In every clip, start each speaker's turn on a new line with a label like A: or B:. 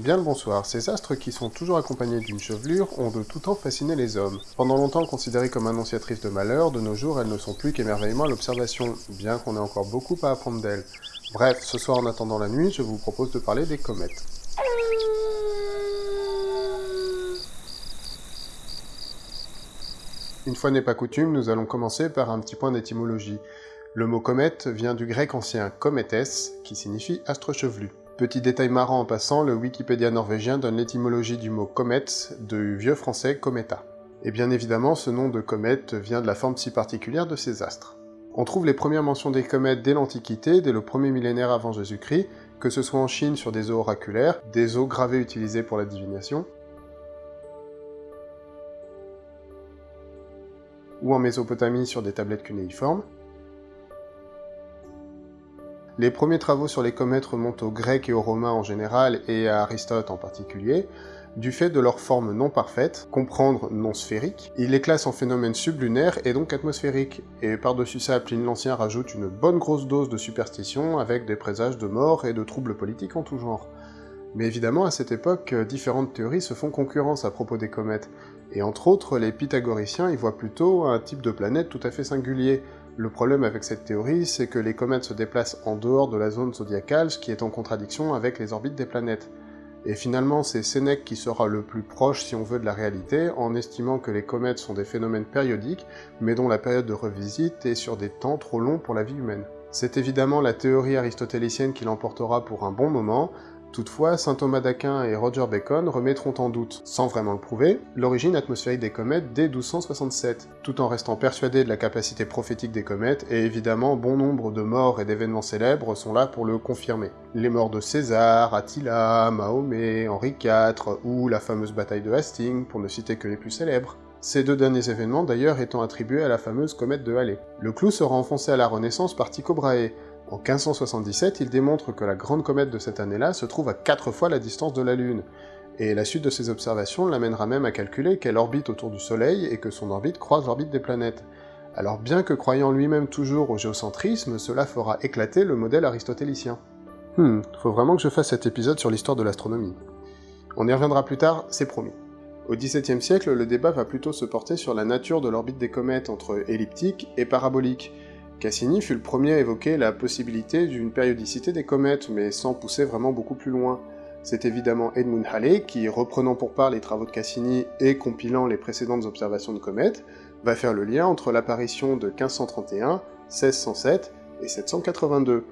A: Bien le bonsoir, ces astres qui sont toujours accompagnés d'une chevelure ont de tout temps fasciné les hommes. Pendant longtemps considérées comme annonciatrices de malheur, de nos jours elles ne sont plus qu'émerveillement à l'observation, bien qu'on ait encore beaucoup à apprendre d'elles. Bref, ce soir en attendant la nuit, je vous propose de parler des comètes. Une fois n'est pas coutume, nous allons commencer par un petit point d'étymologie. Le mot comète vient du grec ancien cométès, qui signifie astre chevelu. Petit détail marrant en passant, le Wikipédia norvégien donne l'étymologie du mot comète du vieux français cometa. Et bien évidemment, ce nom de comète vient de la forme si particulière de ces astres. On trouve les premières mentions des comètes dès l'Antiquité, dès le premier millénaire avant Jésus-Christ, que ce soit en Chine sur des os oraculaires, des os gravés utilisés pour la divination, ou en Mésopotamie sur des tablettes cunéiformes, les premiers travaux sur les comètes remontent aux Grecs et aux Romains en général, et à Aristote en particulier, du fait de leur forme non parfaite, comprendre non sphérique, il les classe en phénomènes sublunaires et donc atmosphériques, et par-dessus ça, Pline l'Ancien rajoute une bonne grosse dose de superstition avec des présages de mort et de troubles politiques en tout genre. Mais évidemment, à cette époque, différentes théories se font concurrence à propos des comètes, et entre autres, les pythagoriciens y voient plutôt un type de planète tout à fait singulier, le problème avec cette théorie, c'est que les comètes se déplacent en dehors de la zone zodiacale, ce qui est en contradiction avec les orbites des planètes. Et finalement, c'est Sénèque qui sera le plus proche, si on veut, de la réalité, en estimant que les comètes sont des phénomènes périodiques, mais dont la période de revisite est sur des temps trop longs pour la vie humaine. C'est évidemment la théorie aristotélicienne qui l'emportera pour un bon moment, Toutefois, saint Thomas d'Aquin et Roger Bacon remettront en doute, sans vraiment le prouver, l'origine atmosphérique des comètes dès 1267, tout en restant persuadés de la capacité prophétique des comètes, et évidemment bon nombre de morts et d'événements célèbres sont là pour le confirmer. Les morts de César, Attila, Mahomet, Henri IV, ou la fameuse bataille de Hastings, pour ne citer que les plus célèbres. Ces deux derniers événements d'ailleurs étant attribués à la fameuse comète de Halley. Le clou sera enfoncé à la Renaissance par Tycho Brahe, en 1577, il démontre que la grande comète de cette année-là se trouve à 4 fois la distance de la Lune, et la suite de ces observations l'amènera même à calculer qu'elle orbite autour du Soleil et que son orbite croise l'orbite des planètes. Alors bien que croyant lui-même toujours au géocentrisme, cela fera éclater le modèle aristotélicien. Hmm, faut vraiment que je fasse cet épisode sur l'histoire de l'astronomie. On y reviendra plus tard, c'est promis. Au XVIIe siècle, le débat va plutôt se porter sur la nature de l'orbite des comètes entre elliptique et parabolique, Cassini fut le premier à évoquer la possibilité d'une périodicité des comètes, mais sans pousser vraiment beaucoup plus loin. C'est évidemment Edmund Halley qui, reprenant pour part les travaux de Cassini et compilant les précédentes observations de comètes, va faire le lien entre l'apparition de 1531, 1607 et 782.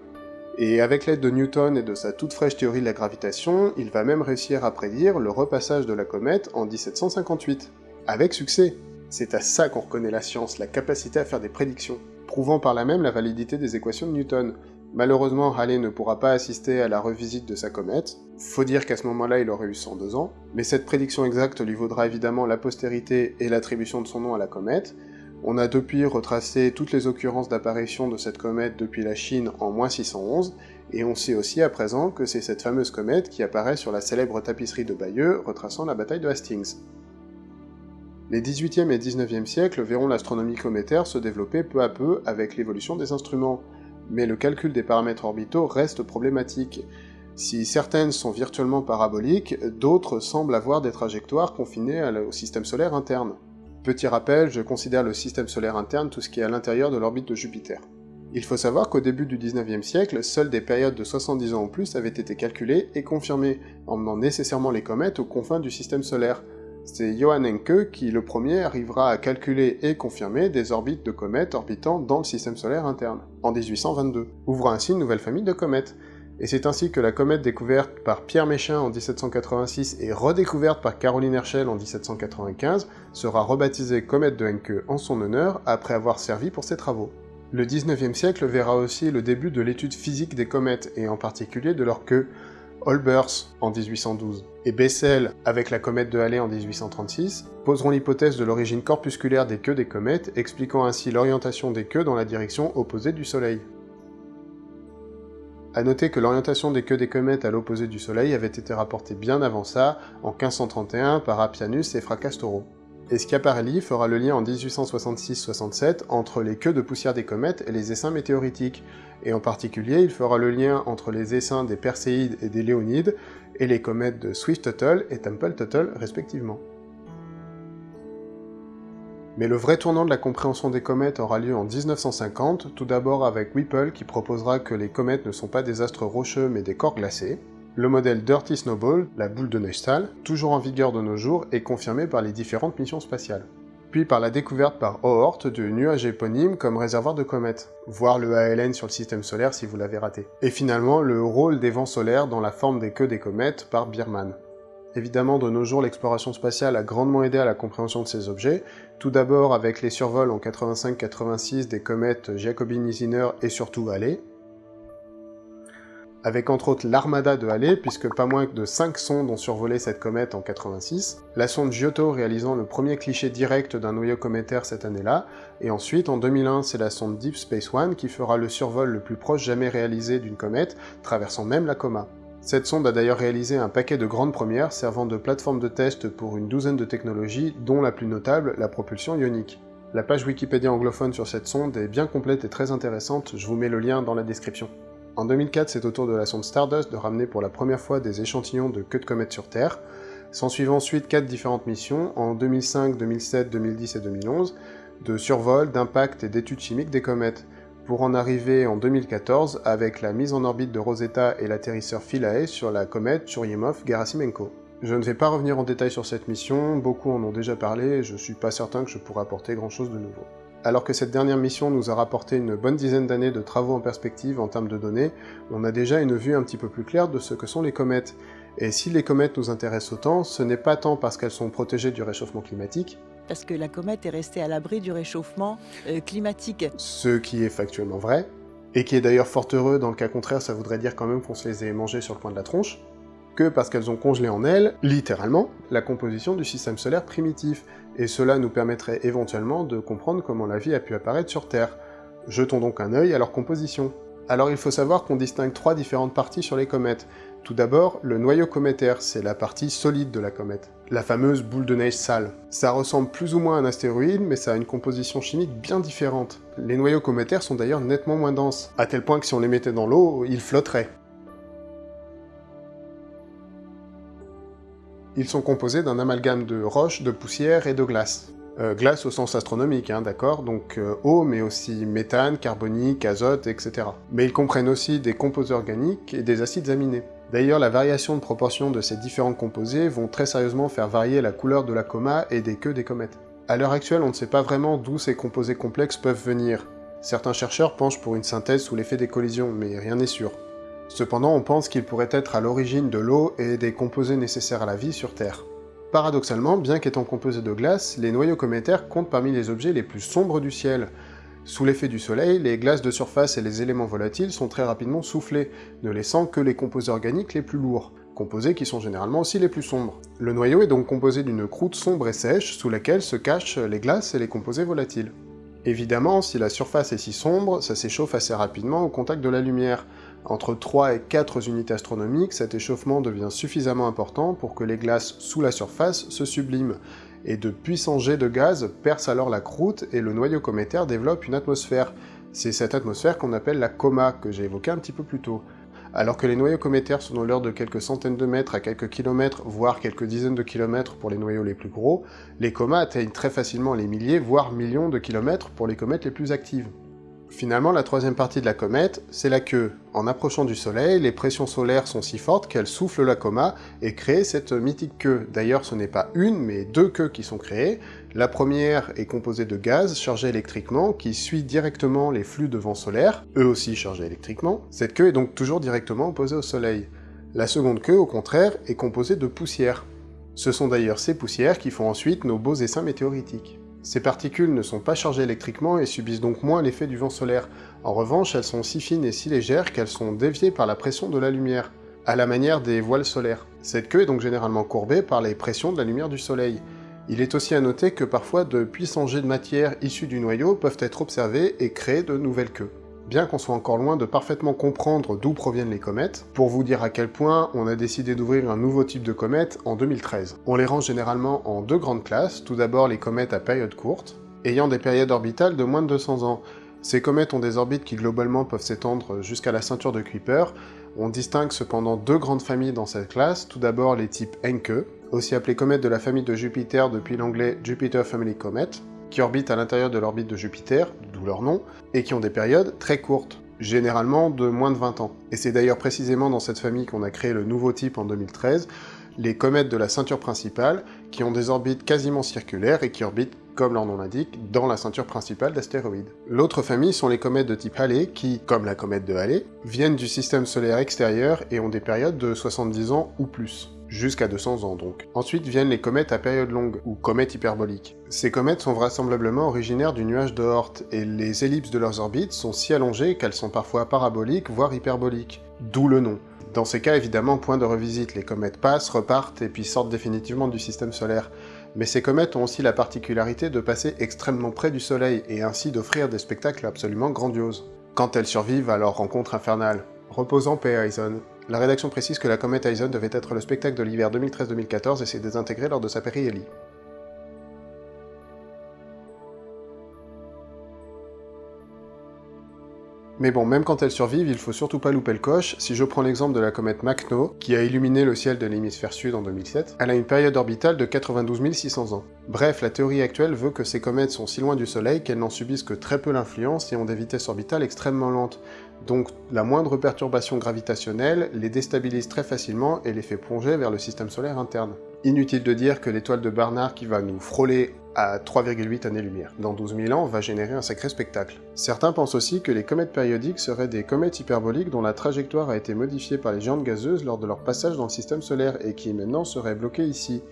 A: Et avec l'aide de Newton et de sa toute fraîche théorie de la gravitation, il va même réussir à prédire le repassage de la comète en 1758. Avec succès C'est à ça qu'on reconnaît la science, la capacité à faire des prédictions prouvant par là même la validité des équations de Newton. Malheureusement, Halley ne pourra pas assister à la revisite de sa comète, faut dire qu'à ce moment-là il aurait eu 102 ans, mais cette prédiction exacte lui vaudra évidemment la postérité et l'attribution de son nom à la comète. On a depuis retracé toutes les occurrences d'apparition de cette comète depuis la Chine en moins 611, et on sait aussi à présent que c'est cette fameuse comète qui apparaît sur la célèbre tapisserie de Bayeux retraçant la bataille de Hastings. Les 18e et 19e siècles verront l'astronomie cométaire se développer peu à peu avec l'évolution des instruments, mais le calcul des paramètres orbitaux reste problématique. Si certaines sont virtuellement paraboliques, d'autres semblent avoir des trajectoires confinées au système solaire interne. Petit rappel, je considère le système solaire interne tout ce qui est à l'intérieur de l'orbite de Jupiter. Il faut savoir qu'au début du 19e siècle, seules des périodes de 70 ans ou plus avaient été calculées et confirmées, emmenant nécessairement les comètes aux confins du système solaire, c'est Johann Encke qui, le premier, arrivera à calculer et confirmer des orbites de comètes orbitant dans le système solaire interne, en 1822, ouvrant ainsi une nouvelle famille de comètes. Et c'est ainsi que la comète découverte par Pierre Méchain en 1786 et redécouverte par Caroline Herschel en 1795 sera rebaptisée comète de Encke en son honneur après avoir servi pour ses travaux. Le 19e siècle verra aussi le début de l'étude physique des comètes, et en particulier de leur queue, Olbers en 1812 et Bessel avec la comète de Halley en 1836 poseront l'hypothèse de l'origine corpusculaire des queues des comètes, expliquant ainsi l'orientation des queues dans la direction opposée du Soleil. A noter que l'orientation des queues des comètes à l'opposé du Soleil avait été rapportée bien avant ça, en 1531 par Appianus et Fracastoro et Schiaparelli fera le lien en 1866-67 entre les queues de poussière des comètes et les essaims météoritiques, et en particulier il fera le lien entre les essaims des Perséides et des Léonides, et les comètes de Swift-Tuttle et Tempel-Tuttle respectivement. Mais le vrai tournant de la compréhension des comètes aura lieu en 1950, tout d'abord avec Whipple qui proposera que les comètes ne sont pas des astres rocheux mais des corps glacés. Le modèle Dirty Snowball, la boule de sale, toujours en vigueur de nos jours, est confirmé par les différentes missions spatiales. Puis par la découverte par Oort du nuage éponyme comme réservoir de comètes, voir le ALN sur le système solaire si vous l'avez raté. Et finalement, le rôle des vents solaires dans la forme des queues des comètes par Biermann. Évidemment, de nos jours, l'exploration spatiale a grandement aidé à la compréhension de ces objets, tout d'abord avec les survols en 85-86 des comètes Giacobini-Zinner et surtout Halley, avec entre autres l'armada de Halley, puisque pas moins de 5 sondes ont survolé cette comète en 86, la sonde Giotto réalisant le premier cliché direct d'un noyau cométaire cette année-là, et ensuite en 2001 c'est la sonde Deep Space One qui fera le survol le plus proche jamais réalisé d'une comète, traversant même la coma. Cette sonde a d'ailleurs réalisé un paquet de grandes premières servant de plateforme de test pour une douzaine de technologies, dont la plus notable, la propulsion ionique. La page Wikipédia anglophone sur cette sonde est bien complète et très intéressante, je vous mets le lien dans la description. En 2004, c'est au tour de la sonde Stardust de ramener pour la première fois des échantillons de queue de comète sur Terre, s'ensuivent ensuite quatre différentes missions, en 2005, 2007, 2010 et 2011, de survol, d'impact et d'études chimiques des comètes, pour en arriver en 2014 avec la mise en orbite de Rosetta et l'atterrisseur Philae sur la comète Churyumov-Gerasimenko. Je ne vais pas revenir en détail sur cette mission, beaucoup en ont déjà parlé et je suis pas certain que je pourrai apporter grand chose de nouveau. Alors que cette dernière mission nous a rapporté une bonne dizaine d'années de travaux en perspective en termes de données, on a déjà une vue un petit peu plus claire de ce que sont les comètes. Et si les comètes nous intéressent autant, ce n'est pas tant parce qu'elles sont protégées du réchauffement climatique,
B: parce que la comète est restée à l'abri du réchauffement euh, climatique.
A: Ce qui est factuellement vrai, et qui est d'ailleurs fort heureux, dans le cas contraire ça voudrait dire quand même qu'on se les ait mangées sur le coin de la tronche, que parce qu'elles ont congelé en elles, littéralement, la composition du système solaire primitif, et cela nous permettrait éventuellement de comprendre comment la vie a pu apparaître sur Terre. Jetons donc un œil à leur composition. Alors il faut savoir qu'on distingue trois différentes parties sur les comètes. Tout d'abord, le noyau cométaire, c'est la partie solide de la comète, la fameuse boule de neige sale. Ça ressemble plus ou moins à un astéroïde, mais ça a une composition chimique bien différente. Les noyaux cométaires sont d'ailleurs nettement moins denses, à tel point que si on les mettait dans l'eau, ils flotteraient. Ils sont composés d'un amalgame de roches, de poussière et de glace. Euh, glace au sens astronomique, hein, d'accord Donc euh, eau, mais aussi méthane, carbonique, azote, etc. Mais ils comprennent aussi des composés organiques et des acides aminés. D'ailleurs, la variation de proportion de ces différents composés vont très sérieusement faire varier la couleur de la coma et des queues des comètes. À l'heure actuelle, on ne sait pas vraiment d'où ces composés complexes peuvent venir. Certains chercheurs penchent pour une synthèse sous l'effet des collisions, mais rien n'est sûr. Cependant, on pense qu'il pourrait être à l'origine de l'eau et des composés nécessaires à la vie sur Terre. Paradoxalement, bien qu'étant composés de glace, les noyaux cométaires comptent parmi les objets les plus sombres du ciel. Sous l'effet du soleil, les glaces de surface et les éléments volatiles sont très rapidement soufflés, ne laissant que les composés organiques les plus lourds, composés qui sont généralement aussi les plus sombres. Le noyau est donc composé d'une croûte sombre et sèche, sous laquelle se cachent les glaces et les composés volatiles. Évidemment, si la surface est si sombre, ça s'échauffe assez rapidement au contact de la lumière, entre 3 et 4 unités astronomiques, cet échauffement devient suffisamment important pour que les glaces sous la surface se subliment, et de puissants jets de gaz percent alors la croûte et le noyau cométaire développe une atmosphère. C'est cette atmosphère qu'on appelle la coma, que j'ai évoqué un petit peu plus tôt. Alors que les noyaux cométaires sont dans l'ordre de quelques centaines de mètres à quelques kilomètres, voire quelques dizaines de kilomètres pour les noyaux les plus gros, les comas atteignent très facilement les milliers, voire millions de kilomètres pour les comètes les plus actives. Finalement, la troisième partie de la comète, c'est la queue. En approchant du Soleil, les pressions solaires sont si fortes qu'elles soufflent la coma et créent cette mythique queue. D'ailleurs, ce n'est pas une, mais deux queues qui sont créées. La première est composée de gaz chargés électriquement qui suit directement les flux de vent solaire, eux aussi chargés électriquement. Cette queue est donc toujours directement opposée au Soleil. La seconde queue, au contraire, est composée de poussière. Ce sont d'ailleurs ces poussières qui font ensuite nos beaux essaims météoritiques. Ces particules ne sont pas chargées électriquement et subissent donc moins l'effet du vent solaire. En revanche, elles sont si fines et si légères qu'elles sont déviées par la pression de la lumière, à la manière des voiles solaires. Cette queue est donc généralement courbée par les pressions de la lumière du soleil. Il est aussi à noter que parfois de puissants jets de matière issus du noyau peuvent être observés et créer de nouvelles queues bien qu'on soit encore loin de parfaitement comprendre d'où proviennent les comètes, pour vous dire à quel point on a décidé d'ouvrir un nouveau type de comète en 2013. On les range généralement en deux grandes classes, tout d'abord les comètes à période courte, ayant des périodes orbitales de moins de 200 ans. Ces comètes ont des orbites qui globalement peuvent s'étendre jusqu'à la ceinture de Kuiper, On distingue cependant deux grandes familles dans cette classe, tout d'abord les types Encke, aussi appelés comètes de la famille de Jupiter depuis l'anglais Jupiter Family Comet, qui orbitent à l'intérieur de l'orbite de Jupiter, d'où leur nom, et qui ont des périodes très courtes, généralement de moins de 20 ans. Et c'est d'ailleurs précisément dans cette famille qu'on a créé le nouveau type en 2013, les comètes de la ceinture principale, qui ont des orbites quasiment circulaires et qui orbitent, comme leur nom l'indique, dans la ceinture principale d'astéroïdes. L'autre famille sont les comètes de type Halley, qui, comme la comète de Halley, viennent du système solaire extérieur et ont des périodes de 70 ans ou plus jusqu'à 200 ans donc. Ensuite viennent les comètes à période longue, ou comètes hyperboliques. Ces comètes sont vraisemblablement originaires du nuage de et les ellipses de leurs orbites sont si allongées qu'elles sont parfois paraboliques, voire hyperboliques. D'où le nom. Dans ces cas, évidemment, point de revisite, les comètes passent, repartent, et puis sortent définitivement du système solaire. Mais ces comètes ont aussi la particularité de passer extrêmement près du Soleil, et ainsi d'offrir des spectacles absolument grandioses. Quand elles survivent à leur rencontre infernale. Reposant paix La rédaction précise que la comète Eisen devait être le spectacle de l'hiver 2013-2014 et s'est désintégrée lors de sa périhélie. Mais bon, même quand elles survivent, il faut surtout pas louper le coche. Si je prends l'exemple de la comète Macno, qui a illuminé le ciel de l'hémisphère sud en 2007, elle a une période orbitale de 92 600 ans. Bref, la théorie actuelle veut que ces comètes sont si loin du Soleil qu'elles n'en subissent que très peu l'influence et ont des vitesses orbitales extrêmement lentes. Donc la moindre perturbation gravitationnelle les déstabilise très facilement et les fait plonger vers le système solaire interne. Inutile de dire que l'étoile de Barnard qui va nous frôler à 3,8 années-lumière dans 12 000 ans va générer un sacré spectacle. Certains pensent aussi que les comètes périodiques seraient des comètes hyperboliques dont la trajectoire a été modifiée par les géantes gazeuses lors de leur passage dans le système solaire et qui maintenant seraient bloquées ici.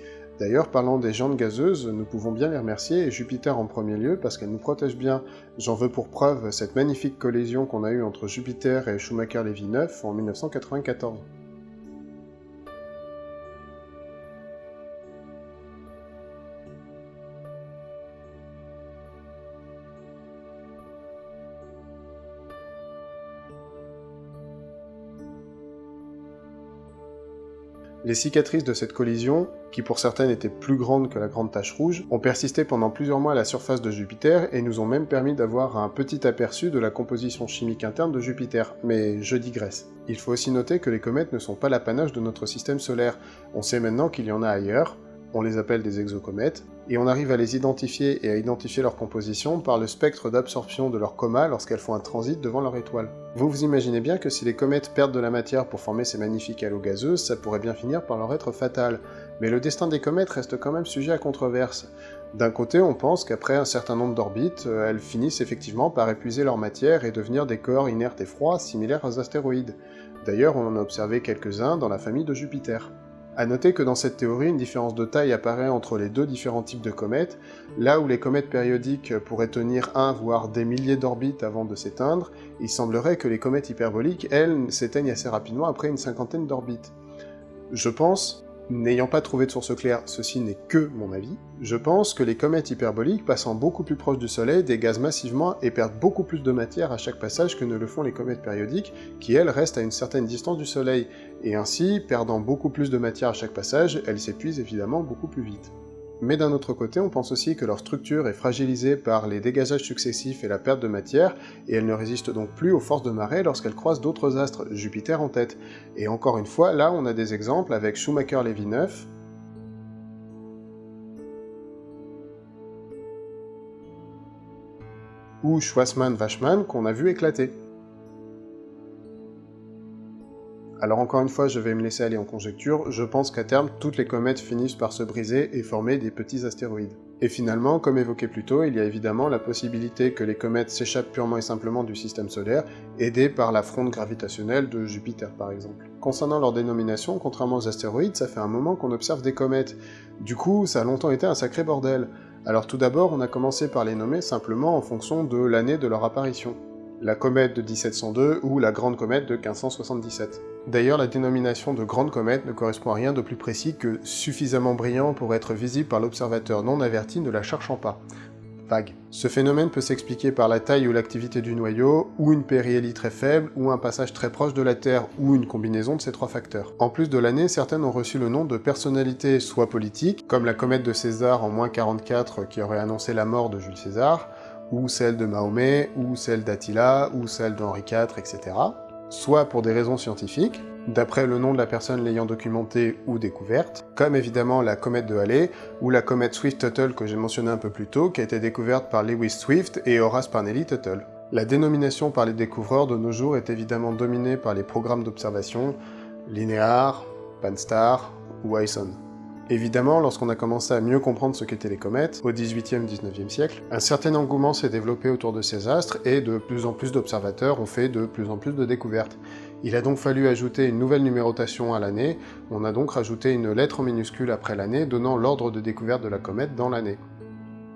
A: D'ailleurs, parlant des géantes gazeuses, nous pouvons bien les remercier, et Jupiter en premier lieu, parce qu'elle nous protège bien. J'en veux pour preuve cette magnifique collision qu'on a eue entre Jupiter et Schumacher-Levy 9 en 1994. Les cicatrices de cette collision, qui pour certaines étaient plus grandes que la grande tache rouge, ont persisté pendant plusieurs mois à la surface de Jupiter et nous ont même permis d'avoir un petit aperçu de la composition chimique interne de Jupiter, mais je digresse. Il faut aussi noter que les comètes ne sont pas l'apanage de notre système solaire, on sait maintenant qu'il y en a ailleurs, on les appelle des exocomètes, et on arrive à les identifier et à identifier leur composition par le spectre d'absorption de leur coma lorsqu'elles font un transit devant leur étoile. Vous vous imaginez bien que si les comètes perdent de la matière pour former ces magnifiques halos gazeuses, ça pourrait bien finir par leur être fatal. Mais le destin des comètes reste quand même sujet à controverse. D'un côté, on pense qu'après un certain nombre d'orbites, euh, elles finissent effectivement par épuiser leur matière et devenir des corps inertes et froids similaires aux astéroïdes. D'ailleurs, on en a observé quelques-uns dans la famille de Jupiter. A noter que dans cette théorie, une différence de taille apparaît entre les deux différents types de comètes, là où les comètes périodiques pourraient tenir un voire des milliers d'orbites avant de s'éteindre, il semblerait que les comètes hyperboliques, elles, s'éteignent assez rapidement après une cinquantaine d'orbites. Je pense N'ayant pas trouvé de source claire, ceci n'est que mon avis, je pense que les comètes hyperboliques, passant beaucoup plus proche du Soleil, dégazent massivement et perdent beaucoup plus de matière à chaque passage que ne le font les comètes périodiques, qui elles restent à une certaine distance du Soleil, et ainsi, perdant beaucoup plus de matière à chaque passage, elles s'épuisent évidemment beaucoup plus vite. Mais d'un autre côté, on pense aussi que leur structure est fragilisée par les dégazages successifs et la perte de matière, et elles ne résistent donc plus aux forces de marée lorsqu'elles croisent d'autres astres, Jupiter en tête. Et encore une fois, là on a des exemples avec Schumacher-Levy 9, ou Schwarzmann-Wachmann qu'on a vu éclater. Alors encore une fois, je vais me laisser aller en conjecture, je pense qu'à terme, toutes les comètes finissent par se briser et former des petits astéroïdes. Et finalement, comme évoqué plus tôt, il y a évidemment la possibilité que les comètes s'échappent purement et simplement du système solaire, aidées par la fronde gravitationnelle de Jupiter par exemple. Concernant leur dénomination, contrairement aux astéroïdes, ça fait un moment qu'on observe des comètes. Du coup, ça a longtemps été un sacré bordel. Alors tout d'abord, on a commencé par les nommer simplement en fonction de l'année de leur apparition la comète de 1702 ou la grande comète de 1577. D'ailleurs, la dénomination de grande comète ne correspond à rien de plus précis que suffisamment brillant pour être visible par l'observateur non averti ne la cherchant pas. Vague. Ce phénomène peut s'expliquer par la taille ou l'activité du noyau, ou une périhélie très faible, ou un passage très proche de la Terre, ou une combinaison de ces trois facteurs. En plus de l'année, certaines ont reçu le nom de personnalités soit politiques, comme la comète de César en moins 44 qui aurait annoncé la mort de Jules César, ou celle de Mahomet, ou celle d'Attila, ou celle d'Henri IV, etc. soit pour des raisons scientifiques, d'après le nom de la personne l'ayant documentée ou découverte, comme évidemment la comète de Halley, ou la comète Swift-Tuttle que j'ai mentionné un peu plus tôt, qui a été découverte par Lewis Swift et Horace Parnelly-Tuttle. La dénomination par les découvreurs de nos jours est évidemment dominée par les programmes d'observation, Linear, Pan-STARRS ou ISON. Évidemment, lorsqu'on a commencé à mieux comprendre ce qu'étaient les comètes, au 18e 19e siècle, un certain engouement s'est développé autour de ces astres et de plus en plus d'observateurs ont fait de plus en plus de découvertes. Il a donc fallu ajouter une nouvelle numérotation à l'année, on a donc rajouté une lettre en minuscule après l'année donnant l'ordre de découverte de la comète dans l'année.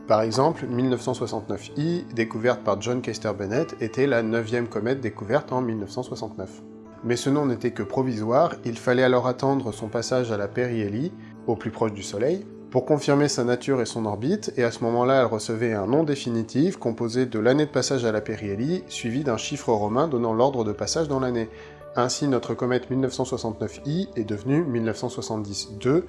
A: Par exemple, 1969i, découverte par John Kester Bennett, était la neuvième comète découverte en 1969. Mais ce nom n'était que provisoire, il fallait alors attendre son passage à la périhélie, au plus proche du Soleil, pour confirmer sa nature et son orbite, et à ce moment-là elle recevait un nom définitif composé de l'année de passage à la périhélie, suivi d'un chiffre romain donnant l'ordre de passage dans l'année. Ainsi notre comète 1969i est devenue 1970-2,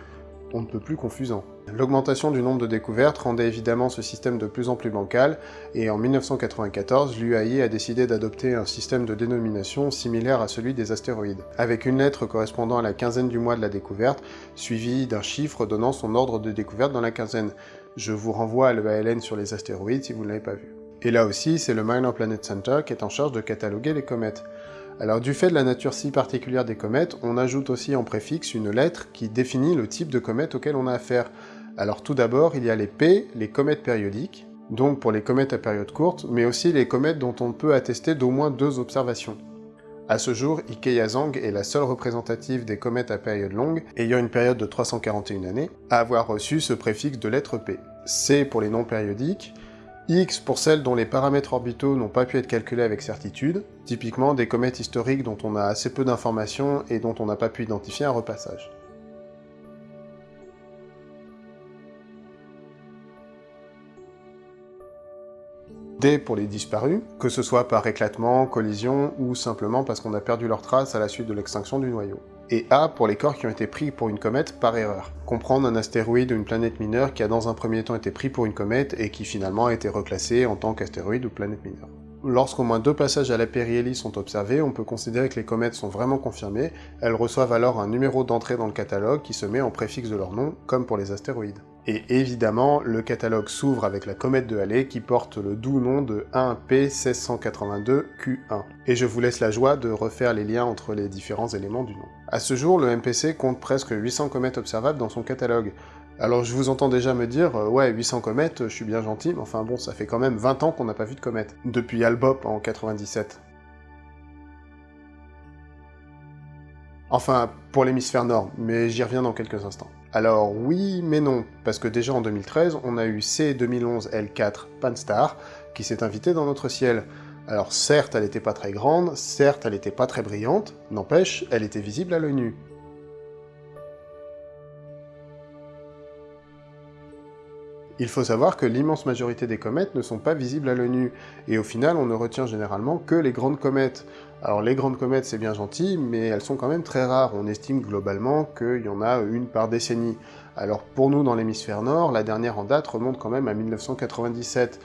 A: on ne peut plus confusant. L'augmentation du nombre de découvertes rendait évidemment ce système de plus en plus bancal, et en 1994, l'UAI a décidé d'adopter un système de dénomination similaire à celui des astéroïdes, avec une lettre correspondant à la quinzaine du mois de la découverte, suivie d'un chiffre donnant son ordre de découverte dans la quinzaine. Je vous renvoie à l'EALN sur les astéroïdes si vous ne l'avez pas vu. Et là aussi, c'est le Minor Planet Center qui est en charge de cataloguer les comètes. Alors du fait de la nature si particulière des comètes, on ajoute aussi en préfixe une lettre qui définit le type de comète auquel on a affaire. Alors tout d'abord, il y a les P, les comètes périodiques, donc pour les comètes à période courte, mais aussi les comètes dont on peut attester d'au moins deux observations. À ce jour, Ike-Yazang est la seule représentative des comètes à période longue, ayant une période de 341 années, à avoir reçu ce préfixe de lettre P. C pour les non périodiques, X pour celles dont les paramètres orbitaux n'ont pas pu être calculés avec certitude, typiquement des comètes historiques dont on a assez peu d'informations et dont on n'a pas pu identifier un repassage. D pour les disparus, que ce soit par éclatement, collision ou simplement parce qu'on a perdu leur trace à la suite de l'extinction du noyau et A pour les corps qui ont été pris pour une comète par erreur. Comprendre un astéroïde ou une planète mineure qui a dans un premier temps été pris pour une comète et qui finalement a été reclassé en tant qu'astéroïde ou planète mineure. Lorsqu'au moins deux passages à la périhélie sont observés, on peut considérer que les comètes sont vraiment confirmées, elles reçoivent alors un numéro d'entrée dans le catalogue qui se met en préfixe de leur nom, comme pour les astéroïdes. Et évidemment, le catalogue s'ouvre avec la comète de Halley qui porte le doux nom de 1P1682Q1. Et je vous laisse la joie de refaire les liens entre les différents éléments du nom. À ce jour, le MPC compte presque 800 comètes observables dans son catalogue. Alors je vous entends déjà me dire, euh, ouais 800 comètes, je suis bien gentil, mais enfin bon, ça fait quand même 20 ans qu'on n'a pas vu de comète. Depuis Albop en 97. Enfin, pour l'hémisphère nord, mais j'y reviens dans quelques instants. Alors oui, mais non, parce que déjà en 2013, on a eu C2011L4 Panstar, qui s'est invité dans notre ciel. Alors certes, elle n'était pas très grande, certes, elle n'était pas très brillante, n'empêche, elle était visible à l'œil nu. Il faut savoir que l'immense majorité des comètes ne sont pas visibles à l'œil nu, et au final on ne retient généralement que les grandes comètes. Alors les grandes comètes c'est bien gentil, mais elles sont quand même très rares, on estime globalement qu'il y en a une par décennie. Alors pour nous dans l'hémisphère nord, la dernière en date remonte quand même à 1997.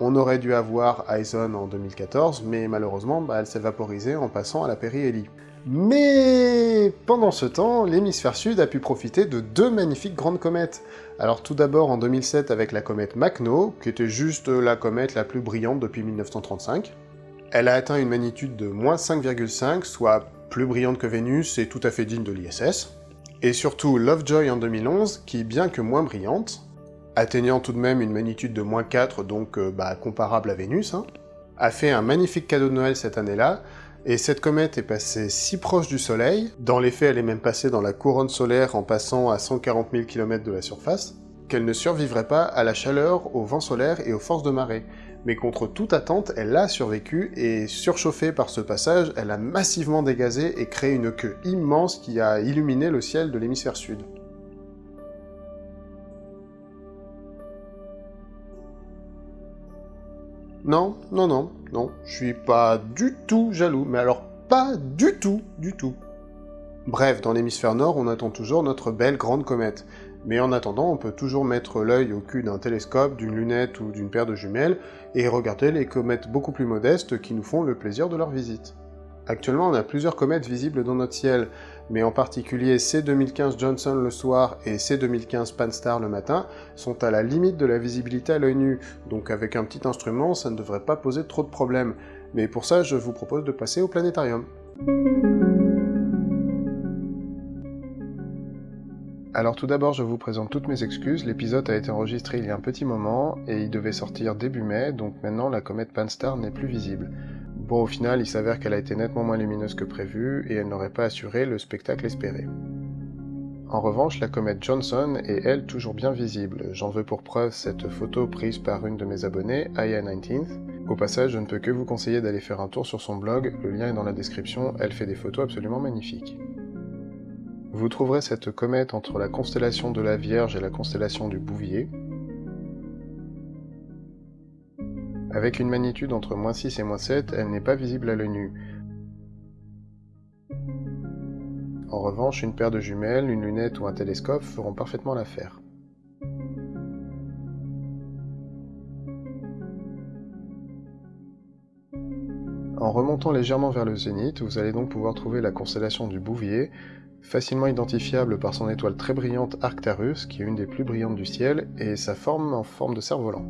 A: On aurait dû avoir ISON en 2014, mais malheureusement bah, elle s'est vaporisée en passant à la périhélie. Mais pendant ce temps, l'hémisphère sud a pu profiter de deux magnifiques grandes comètes. Alors tout d'abord en 2007 avec la comète Makhno, qui était juste la comète la plus brillante depuis 1935. Elle a atteint une magnitude de moins 5,5, soit plus brillante que Vénus et tout à fait digne de l'ISS. Et surtout Lovejoy en 2011, qui bien que moins brillante, atteignant tout de même une magnitude de moins 4, donc euh, bah, comparable à Vénus, hein, a fait un magnifique cadeau de Noël cette année-là, et cette comète est passée si proche du Soleil, dans les faits elle est même passée dans la couronne solaire en passant à 140 000 km de la surface, qu'elle ne survivrait pas à la chaleur, au vent solaire et aux forces de marée. Mais contre toute attente, elle a survécu, et surchauffée par ce passage, elle a massivement dégazé et créé une queue immense qui a illuminé le ciel de l'hémisphère sud. Non, non, non, non, je suis pas du tout jaloux, mais alors pas du tout, du tout. Bref, dans l'hémisphère nord, on attend toujours notre belle grande comète. Mais en attendant, on peut toujours mettre l'œil au cul d'un télescope, d'une lunette ou d'une paire de jumelles, et regarder les comètes beaucoup plus modestes qui nous font le plaisir de leur visite. Actuellement, on a plusieurs comètes visibles dans notre ciel, mais en particulier C2015 Johnson le soir et C2015 Pan-STARRS le matin sont à la limite de la visibilité à l'œil nu, donc avec un petit instrument, ça ne devrait pas poser trop de problèmes. Mais pour ça, je vous propose de passer au planétarium. Alors tout d'abord, je vous présente toutes mes excuses, l'épisode a été enregistré il y a un petit moment, et il devait sortir début mai, donc maintenant la comète Pan-STARRS n'est plus visible. Bon, au final, il s'avère qu'elle a été nettement moins lumineuse que prévu, et elle n'aurait pas assuré le spectacle espéré. En revanche, la comète Johnson est elle toujours bien visible. J'en veux pour preuve cette photo prise par une de mes abonnées, Aya19th. Au passage, je ne peux que vous conseiller d'aller faire un tour sur son blog, le lien est dans la description, elle fait des photos absolument magnifiques. Vous trouverez cette comète entre la constellation de la Vierge et la constellation du Bouvier, Avec une magnitude entre moins 6 et moins 7, elle n'est pas visible à l'œil nu. En revanche, une paire de jumelles, une lunette ou un télescope feront parfaitement l'affaire. En remontant légèrement vers le zénith, vous allez donc pouvoir trouver la constellation du Bouvier, facilement identifiable par son étoile très brillante Arctarus, qui est une des plus brillantes du ciel, et sa forme en forme de cerf-volant.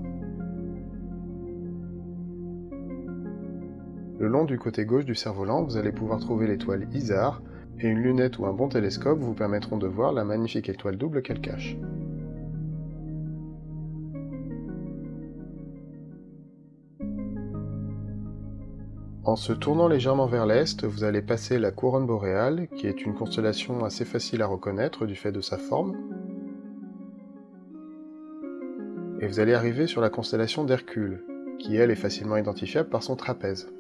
A: Le long du côté gauche du cerf-volant, vous allez pouvoir trouver l'étoile Isar, et une lunette ou un bon télescope vous permettront de voir la magnifique étoile double qu'elle cache. En se tournant légèrement vers l'est, vous allez passer la couronne boréale, qui est une constellation assez facile à reconnaître du fait de sa forme. Et vous allez arriver sur la constellation d'Hercule, qui elle est facilement identifiable par son trapèze.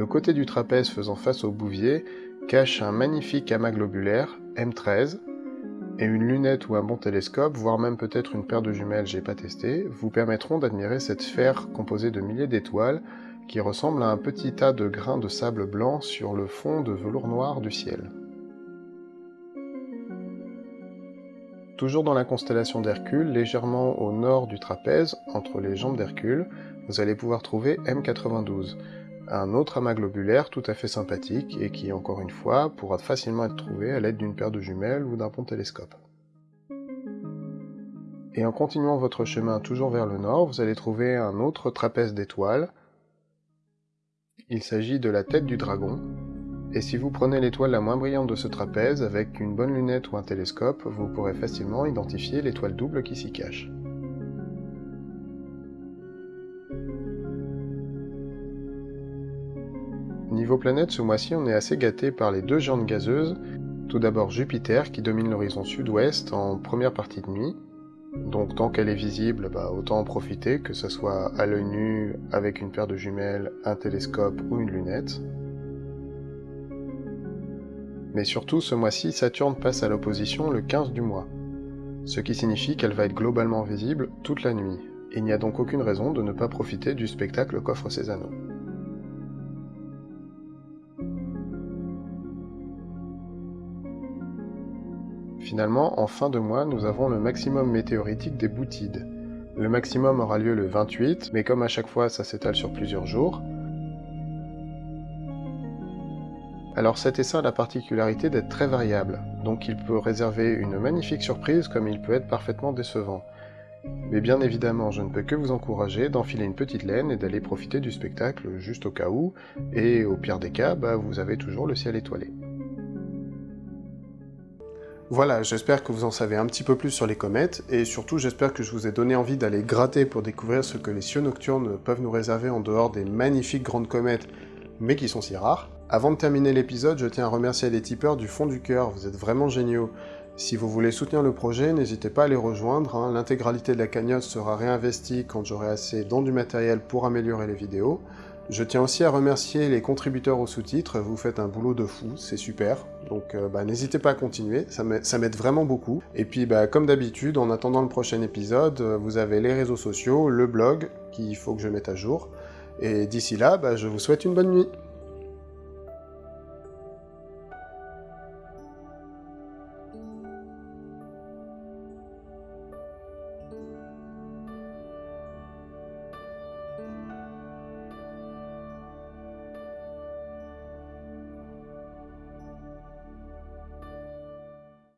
A: Le côté du trapèze faisant face au bouvier cache un magnifique amas globulaire, M13, et une lunette ou un bon télescope, voire même peut-être une paire de jumelles, j'ai pas testé, vous permettront d'admirer cette sphère composée de milliers d'étoiles qui ressemble à un petit tas de grains de sable blanc sur le fond de velours noir du ciel. Toujours dans la constellation d'Hercule, légèrement au nord du trapèze, entre les jambes d'Hercule, vous allez pouvoir trouver M92, un autre amas globulaire tout à fait sympathique et qui, encore une fois, pourra facilement être trouvé à l'aide d'une paire de jumelles ou d'un bon télescope. Et en continuant votre chemin toujours vers le nord, vous allez trouver un autre trapèze d'étoiles. Il s'agit de la tête du dragon, et si vous prenez l'étoile la moins brillante de ce trapèze, avec une bonne lunette ou un télescope, vous pourrez facilement identifier l'étoile double qui s'y cache. Planète, ce mois-ci, on est assez gâté par les deux géantes gazeuses. Tout d'abord Jupiter, qui domine l'horizon sud-ouest en première partie de nuit. Donc tant qu'elle est visible, bah, autant en profiter, que ce soit à l'œil nu, avec une paire de jumelles, un télescope ou une lunette. Mais surtout, ce mois-ci, Saturne passe à l'opposition le 15 du mois, ce qui signifie qu'elle va être globalement visible toute la nuit. Il n'y a donc aucune raison de ne pas profiter du spectacle qu'offre ses anneaux. Finalement, en fin de mois, nous avons le maximum météoritique des Boutides. Le maximum aura lieu le 28, mais comme à chaque fois ça s'étale sur plusieurs jours. Alors cet essaim a la particularité d'être très variable, donc il peut réserver une magnifique surprise comme il peut être parfaitement décevant. Mais bien évidemment, je ne peux que vous encourager d'enfiler une petite laine et d'aller profiter du spectacle juste au cas où, et au pire des cas, bah, vous avez toujours le ciel étoilé. Voilà, j'espère que vous en savez un petit peu plus sur les comètes, et surtout j'espère que je vous ai donné envie d'aller gratter pour découvrir ce que les cieux nocturnes peuvent nous réserver en dehors des magnifiques grandes comètes, mais qui sont si rares. Avant de terminer l'épisode, je tiens à remercier les tipeurs du fond du cœur, vous êtes vraiment géniaux. Si vous voulez soutenir le projet, n'hésitez pas à les rejoindre, hein. l'intégralité de la cagnotte sera réinvestie quand j'aurai assez dans du matériel pour améliorer les vidéos. Je tiens aussi à remercier les contributeurs aux sous-titres, vous faites un boulot de fou, c'est super. Donc euh, bah, n'hésitez pas à continuer, ça m'aide vraiment beaucoup. Et puis bah, comme d'habitude, en attendant le prochain épisode, euh, vous avez les réseaux sociaux, le blog, qu'il faut que je mette à jour. Et d'ici là, bah, je vous souhaite une bonne nuit